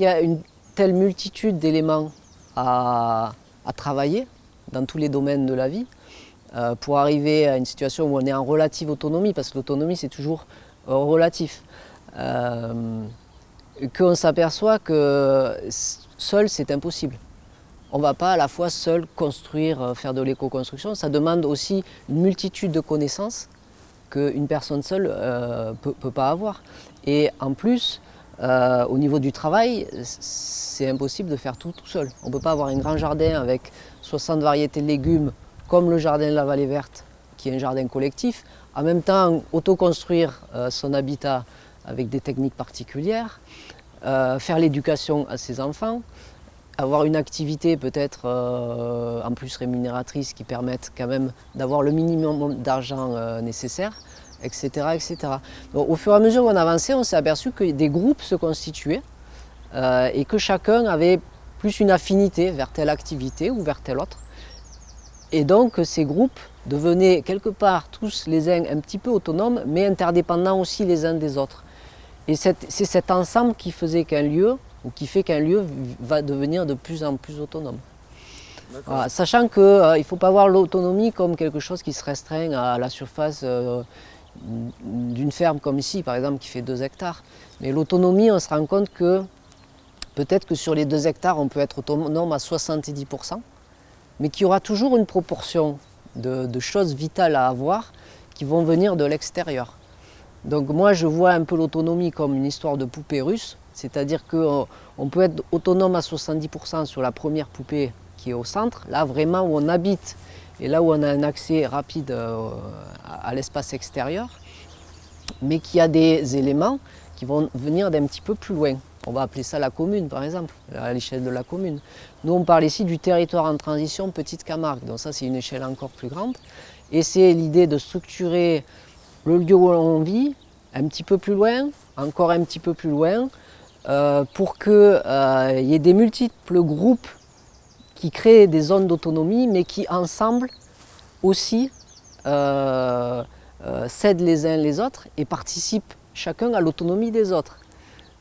Il y a une telle multitude d'éléments à, travailler dans tous les domaines de la vie euh, pour arriver à une situation où on est en relative autonomie, parce que l'autonomie c'est toujours euh, relatif. Euh, qu'on s'aperçoit que seul c'est impossible. On ne va pas à la fois seul construire, faire de l'éco-construction, ça demande aussi une multitude de connaissances qu'une personne seule ne peut, peut, pas avoir. Et en plus, euh, au niveau du travail, c'est impossible de faire tout tout seul. On ne peut pas avoir un grand jardin avec 60 variétés de légumes comme le jardin de la Vallée Verte, qui est un jardin collectif, en même temps autoconstruire euh, son habitat avec des techniques particulières, euh, faire l'éducation à ses enfants, avoir une activité peut-être en plus rémunératrice qui permette quand même d'avoir le minimum d'argent nécessaire etc. etc. au fur et à mesure qu'on avançait, on s'est aperçu que des groupes se constituaient euh, et que chacun avait plus une affinité vers telle activité ou vers telle autre. Et donc ces groupes devenaient quelque part tous les uns un petit peu autonomes, mais interdépendants aussi les uns des autres. Et c'est cet ensemble qui faisait qu'un lieu, ou qui fait qu'un lieu va devenir de plus en plus autonome. sachant qu'il euh, ne faut pas voir l'autonomie comme quelque chose qui se restreint à la surface euh, d'une ferme comme ici, par exemple, qui fait 2 hectares. Mais l'autonomie, on se rend compte que peut-être que sur les 2 hectares, on peut être autonome à 70%, mais qu'il y aura toujours une proportion de, choses vitales à avoir qui vont venir de l'extérieur. Donc moi, je vois un peu l'autonomie comme une histoire de poupée russe, c'est-à-dire qu'on peut être autonome à 70% sur la première poupée qui est au centre, là vraiment où on habite et là où on a un accès rapide euh, à l'espace extérieur, mais qui a des éléments qui vont venir d'un petit peu plus loin. On va appeler ça la commune par exemple, à l'échelle de la commune. Nous on parle ici du territoire en transition Petite Camargue, donc ça c'est une échelle encore plus grande. Et c'est l'idée de structurer le lieu où on vit, un petit peu plus loin, encore un petit peu plus loin, euh, pour qu'il euh, y ait des multiples groupes qui créent des zones d'autonomie, mais qui ensemble aussi euh, euh, cèdent les uns les autres et participent chacun à l'autonomie des autres.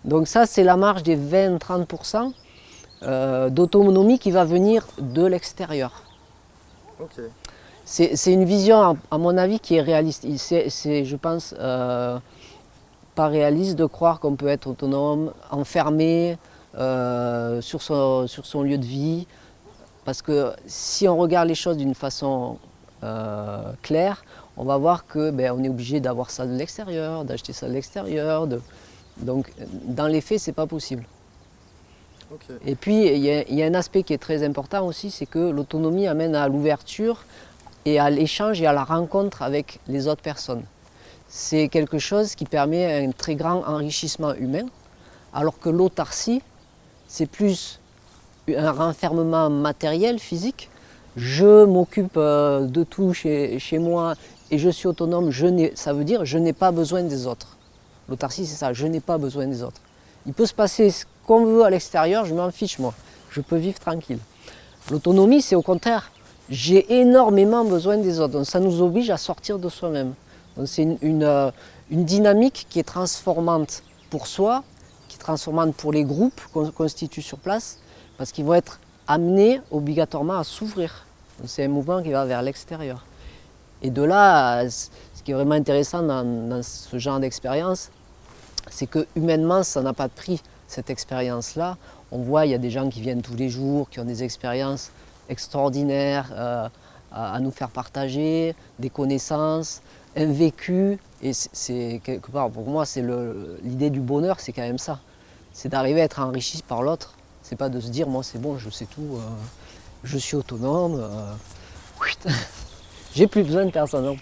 Donc ça, c'est la marge des 20-30% euh, d'autonomie qui va venir de l'extérieur. C'est une vision, à mon avis, qui est réaliste. C'est, je pense, pas réaliste de croire qu'on peut être autonome, enfermé sur, son, sur son lieu de vie, parce que si on regarde les choses d'une façon euh, claire, on va voir que ben, on est obligé d'avoir ça de l'extérieur, d'acheter ça de l'extérieur. Donc dans les faits, ce n'est pas possible. Et puis il y, y, a un aspect qui est très important aussi, c'est que l'autonomie amène à l'ouverture et à l'échange et à la rencontre avec les autres personnes. C'est quelque chose qui permet un très grand enrichissement humain, alors que l'autarcie, c'est plus un renfermement matériel, physique. Je m'occupe euh, de tout chez, chez, moi et je suis autonome, ça veut dire je n'ai pas besoin des autres. L'autarcie, c'est ça, je n'ai pas besoin des autres. Il peut se passer ce qu'on veut à l'extérieur, je m'en fiche moi. Je peux vivre tranquille. L'autonomie, c'est au contraire, j'ai énormément besoin des autres. Donc ça nous oblige à sortir de soi-même. C'est une, une, euh, une, dynamique qui est transformante pour soi, qui est transformante pour les groupes qu'on constitue sur place, parce qu'ils vont être amenés obligatoirement à s'ouvrir. C'est un mouvement qui va vers l'extérieur. Et de là, ce qui est vraiment intéressant dans, ce genre d'expérience, c'est que humainement, ça n'a pas de prix, cette expérience-là. On voit, il y a des gens qui viennent tous les jours, qui ont des expériences extraordinaires euh, à, nous faire partager, des connaissances, un vécu. Et c'est quelque part, pour moi, c'est l'idée du bonheur, c'est quand même ça. C'est d'arriver à être enrichi par l'autre c'est pas de se dire, moi c'est bon, je sais tout, euh, je suis autonome, euh, j'ai plus besoin de personne.